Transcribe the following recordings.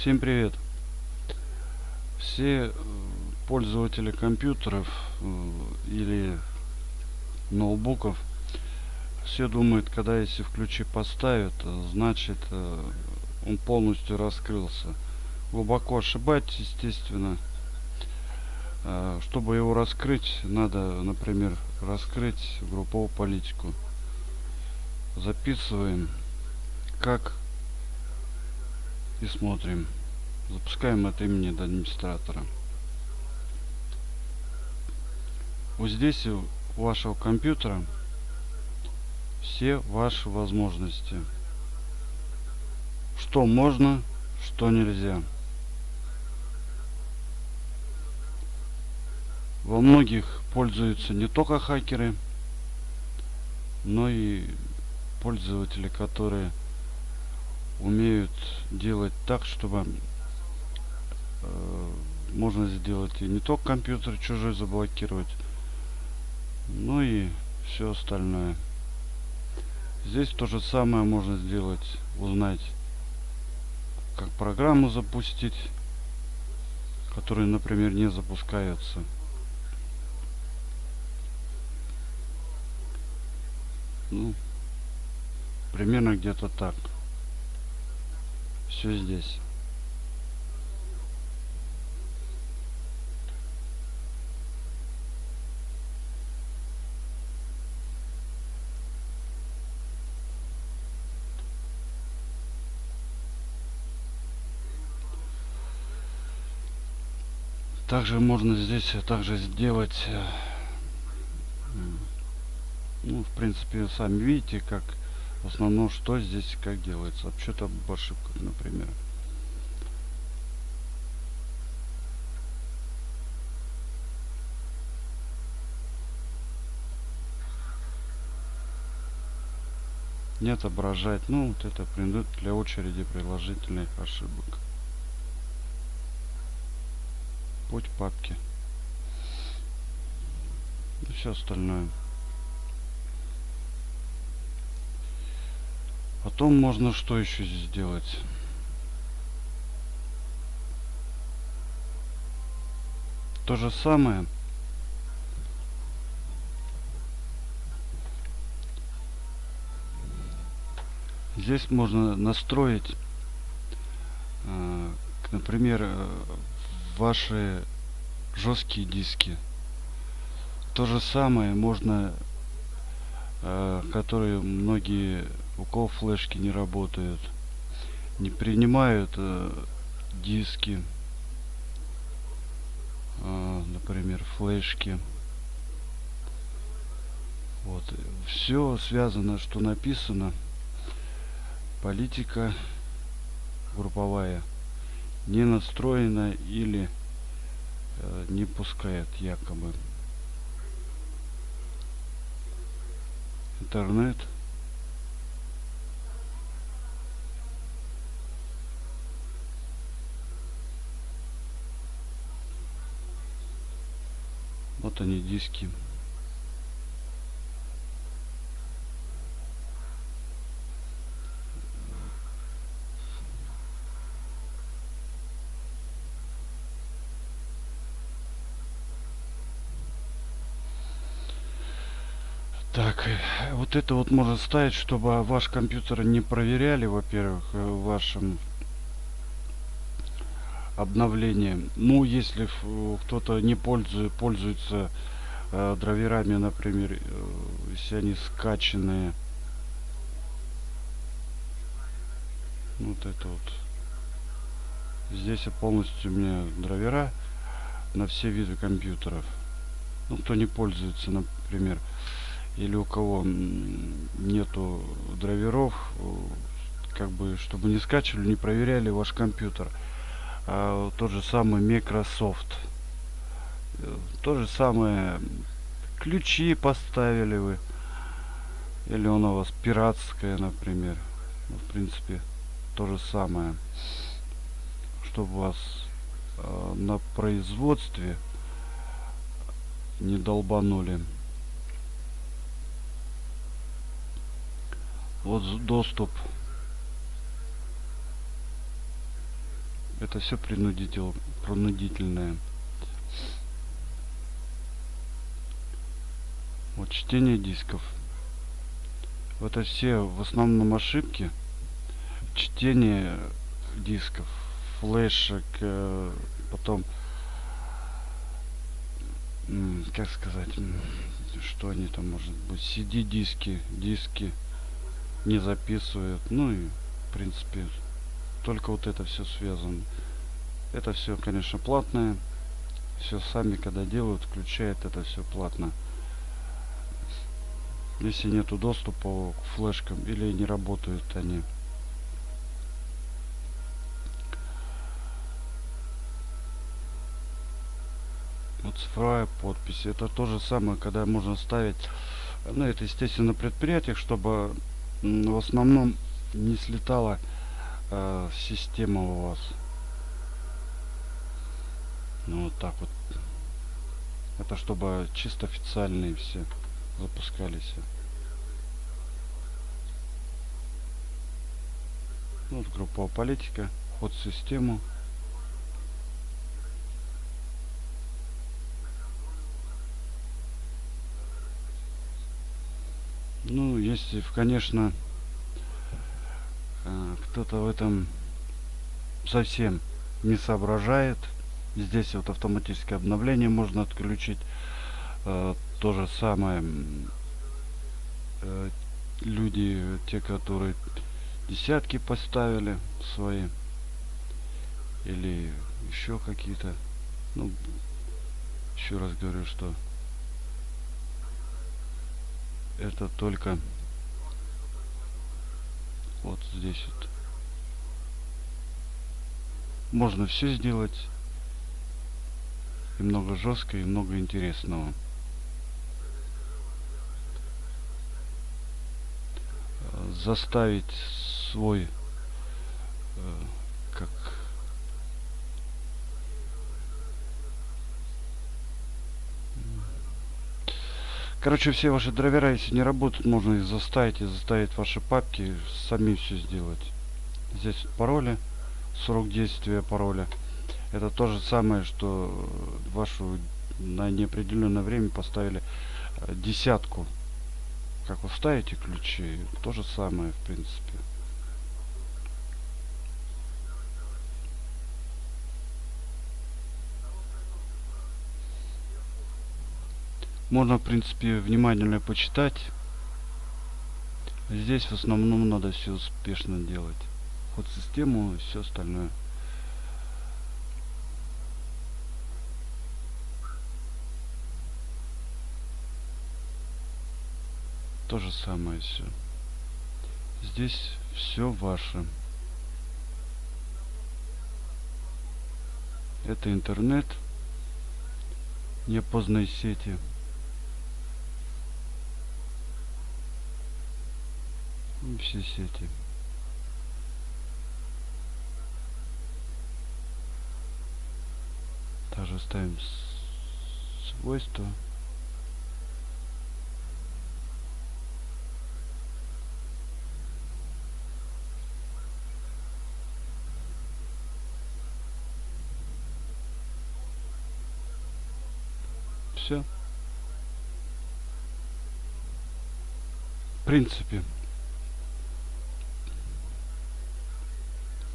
Всем привет! Все э, пользователи компьютеров э, или ноутбуков все думают, когда если в ключи поставят, э, значит он полностью раскрылся. Глубоко ошибаетесь, естественно. Чтобы его раскрыть, надо, например, раскрыть групповую политику. Записываем, как и смотрим. Запускаем от имени администратора. Вот здесь у вашего компьютера все ваши возможности. Что можно, что нельзя. Во многих пользуются не только хакеры, но и пользователи, которые умеют делать так, чтобы э, можно сделать и не только компьютер чужой заблокировать, но и все остальное. Здесь то же самое можно сделать, узнать, как программу запустить, которые, например, не запускаются. Ну, примерно где-то так все здесь. Также можно здесь также сделать, э, ну, в принципе, сами видите, как в основном что здесь как делается. Вообще-то об ошибках например. Не отображать. Ну вот это придут для очереди приложительных ошибок. Путь папки. И все остальное Потом можно что еще сделать? То же самое. Здесь можно настроить, э, например, э, ваши жесткие диски. То же самое можно, э, которые многие у кого флешки не работают не принимают э, диски э, например флешки. Вот. Все связано что написано. Политика групповая не настроена или э, не пускает якобы интернет Они диски. Так, э, вот это вот можно ставить, чтобы ваш компьютер не проверяли, во-первых, э, в вашем обновление. Ну, если кто-то не пользует, пользуется э, драйверами, например, э, если они скачанные. Вот это вот. Здесь полностью у меня драйвера на все виды компьютеров. Ну, кто не пользуется, например, или у кого нету драйверов, э, как бы, чтобы не скачивали, не проверяли ваш компьютер а, тот же самый Microsoft. То же самое ключи поставили вы. Или он у вас пиратская, например. Ну, в принципе, то же самое. Чтобы вас э, на производстве не долбанули. Вот доступ Это все принудитель, принудительное. Вот чтение дисков. Это все в основном ошибки. Чтение дисков, флешек, э, потом, как сказать, что они там может быть, CD-диски, диски не записывают. Ну и, в принципе, только вот это все связано. Это все, конечно, платное. Все сами, когда делают, включают это все платно. Если нету доступа к флешкам или не работают они. Вот цифровая подпись. Это то же самое, когда можно ставить, ну это естественно на предприятиях, чтобы в основном не слетала э, система у вас. Ну вот так вот. Это чтобы чисто официальные все запускались. Ну, вот групповая политика, вход в систему. Ну, если, конечно, кто-то в этом совсем не соображает, здесь вот автоматическое обновление можно отключить. Э, то же самое э, люди, те, которые десятки поставили свои или еще какие-то. Ну еще раз говорю что это только вот здесь вот можно все сделать. И много жестко и много интересного. Заставить свой э, как Короче, все ваши драйвера, если не работают, можно их заставить и заставить ваши папки сами все сделать. Здесь пароли, срок действия пароля. Это то же самое, что вашу на неопределенное время поставили э, десятку. Как вы ставите ключи, то же самое, в принципе. Можно, в принципе, внимательно почитать. Здесь в основном надо все успешно делать. Ход систему и все остальное. То же самое все. Здесь все ваше. Это интернет, неопознанные сети. все сети. Также ставим свойства. Все. В принципе.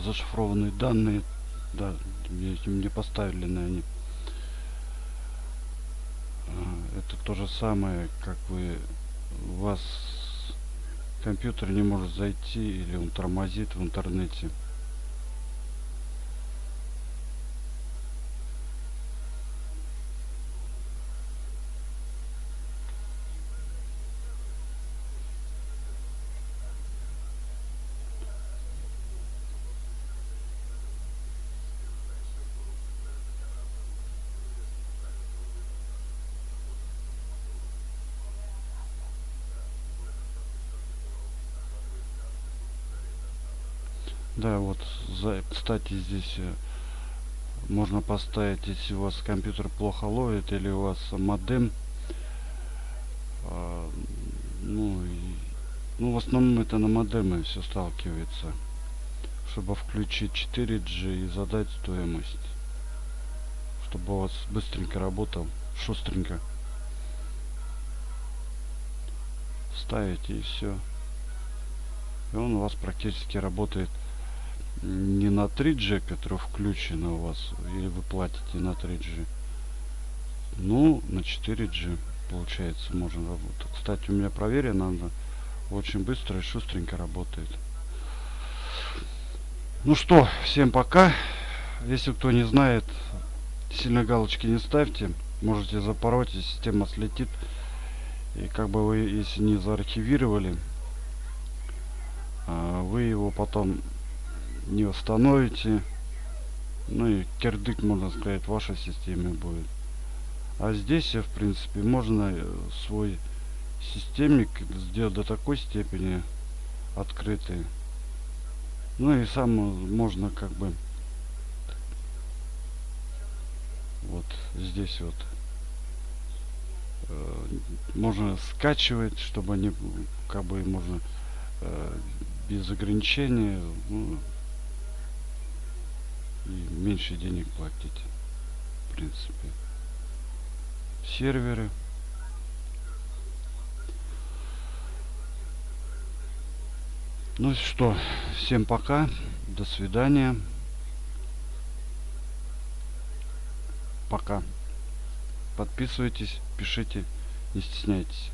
зашифрованные данные да мне поставили на они а, это то же самое как вы у вас компьютер не может зайти или он тормозит в интернете Да, вот, за, кстати, здесь э, можно поставить, если у вас компьютер плохо ловит или у вас модем. Э, ну, и, ну, в основном это на модемы все сталкивается. чтобы включить 4G и задать стоимость. Чтобы у вас быстренько работал, шустренько. Ставите и все. И он у вас практически работает не на 3G, который включен у вас, или вы платите на 3G. Ну, на 4G получается можно работать. Кстати, у меня проверено, она очень быстро и шустренько работает. Ну что, всем пока. Если кто не знает, сильно галочки не ставьте. Можете запороть, и система слетит. И как бы вы, если не заархивировали, а, вы его потом не восстановите. Ну и кирдык, можно сказать, в вашей системе будет. А здесь, в принципе, можно э, свой системник сделать до такой степени открытый. Ну и сам можно как бы вот здесь вот э, можно скачивать, чтобы они как бы можно э, без ограничения ну, и меньше денег платить в принципе. Серверы. Ну что? Всем пока. До свидания. Пока. Подписывайтесь пишите не стесняйтесь